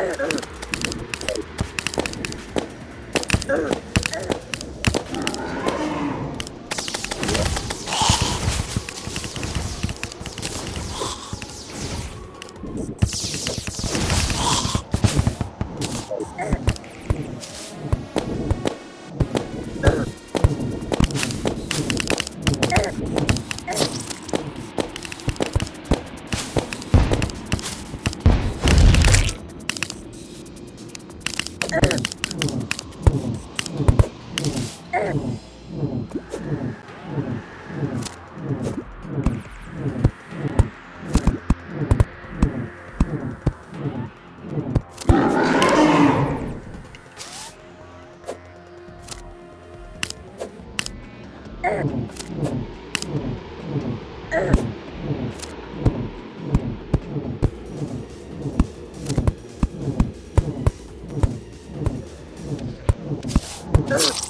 Yeah. Ugh.